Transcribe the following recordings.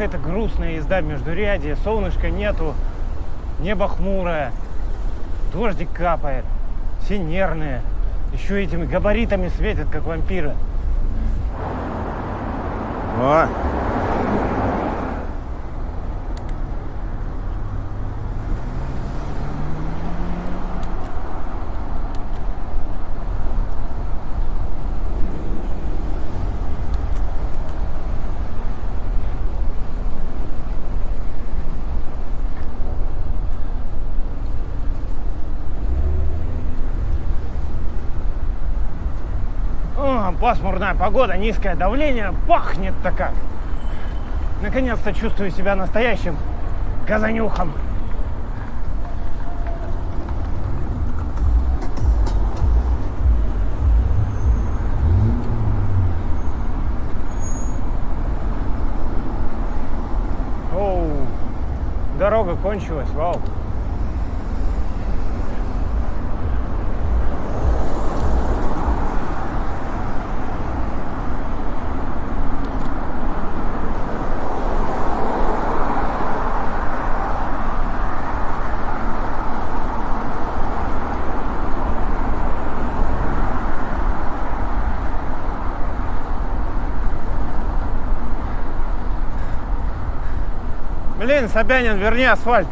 какая-то грустная езда между ряди, солнышка нету, небо хмурое, дождик капает, все нервные, еще этими габаритами светят, как вампиры. О, О, пасмурная погода, низкое давление, пахнет-то как. Наконец-то чувствую себя настоящим газанюхом. Оу, дорога кончилась, вау. Блин, Собянин, верни асфальт.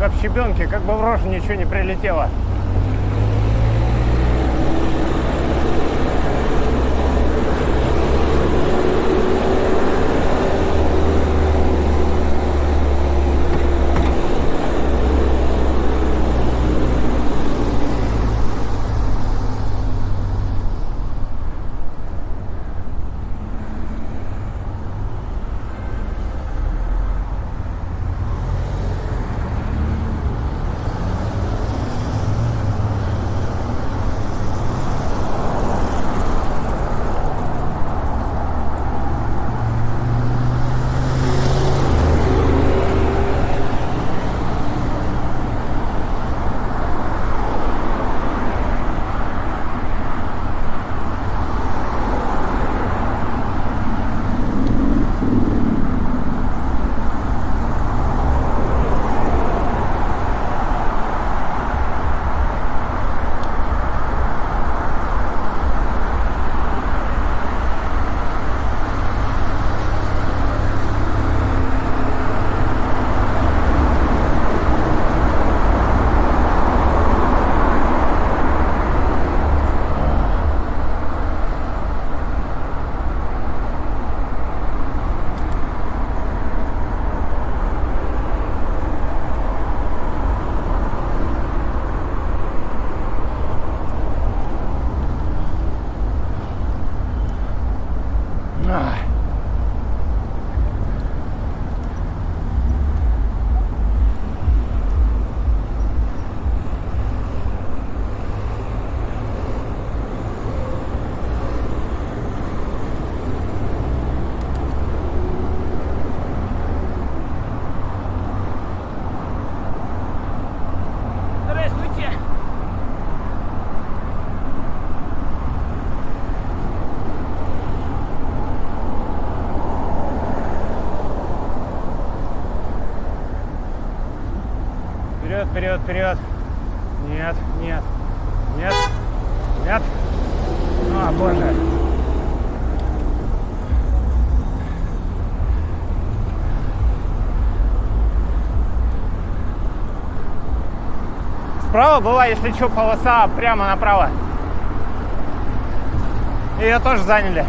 Дорога в щебенке, как бы в рожу ничего не прилетело. Ah. вперед, вперед. Нет, нет, нет, нет. Ну, а, боже. Справа была, если что, полоса прямо направо. Ее тоже заняли.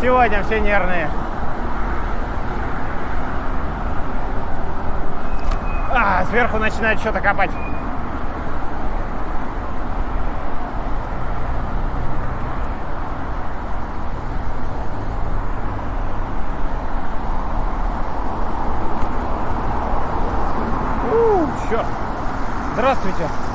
Сегодня все нервные. А, сверху начинает что-то копать. Здравствуйте.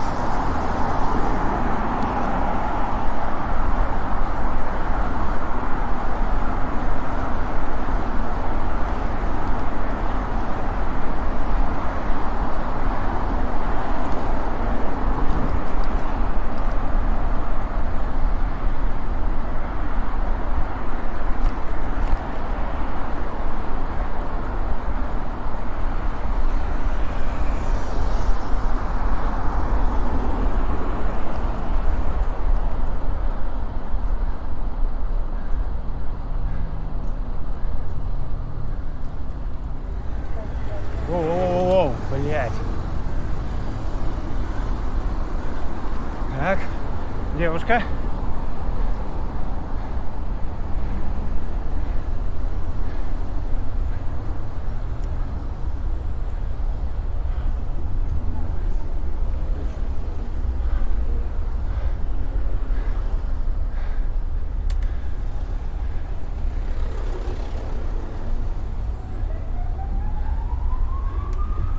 Так, девушка.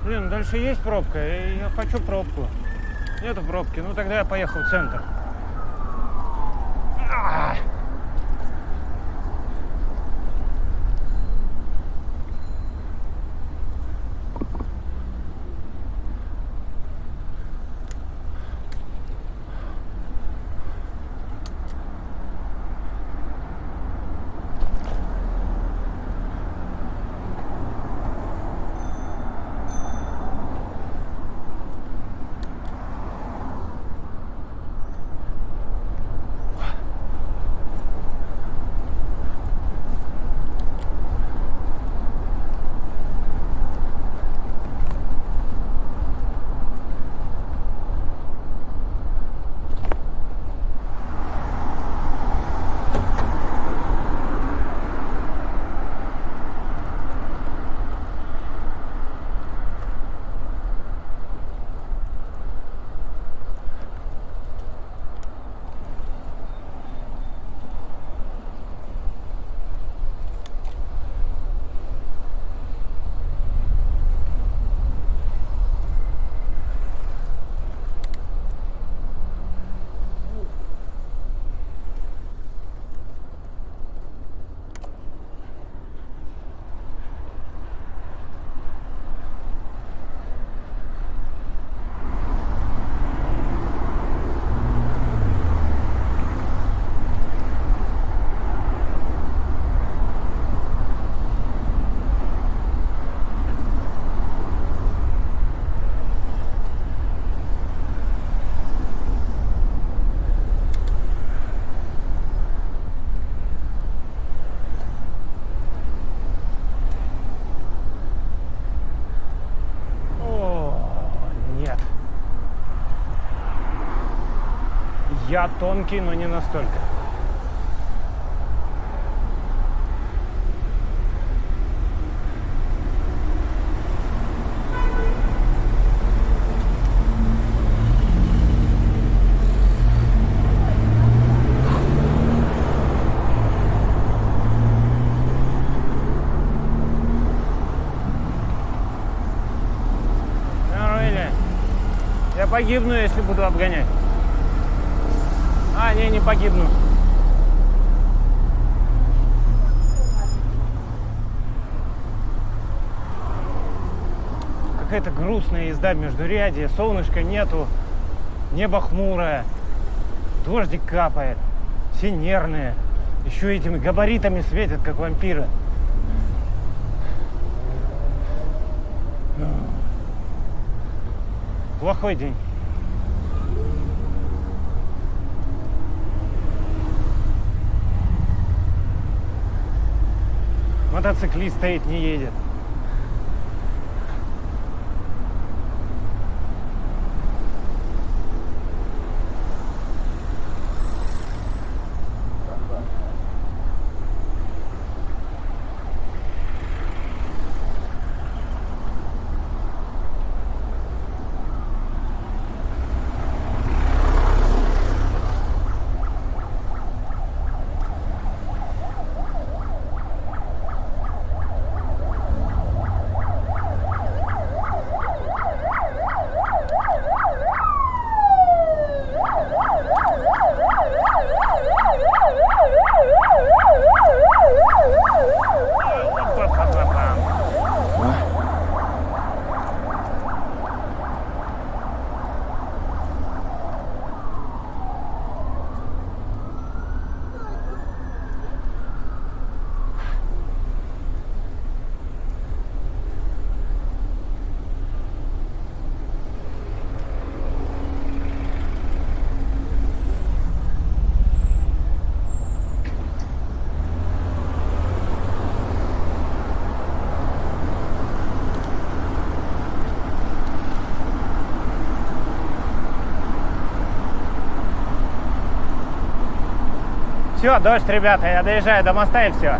Блин, дальше есть пробка, я хочу пробку. Нету пробки, ну тогда я поехал в центр. Я тонкий, но не настолько. Погибну, если буду обгонять. А, не, погибну. Какая-то грустная езда между ряди, солнышка нету, небо хмурое, дождик капает, все нервные, еще этими габаритами светят, как вампиры. Плохой день. Мотоциклист стоит, не едет. Все, дождь, ребята, я доезжаю до моста и все.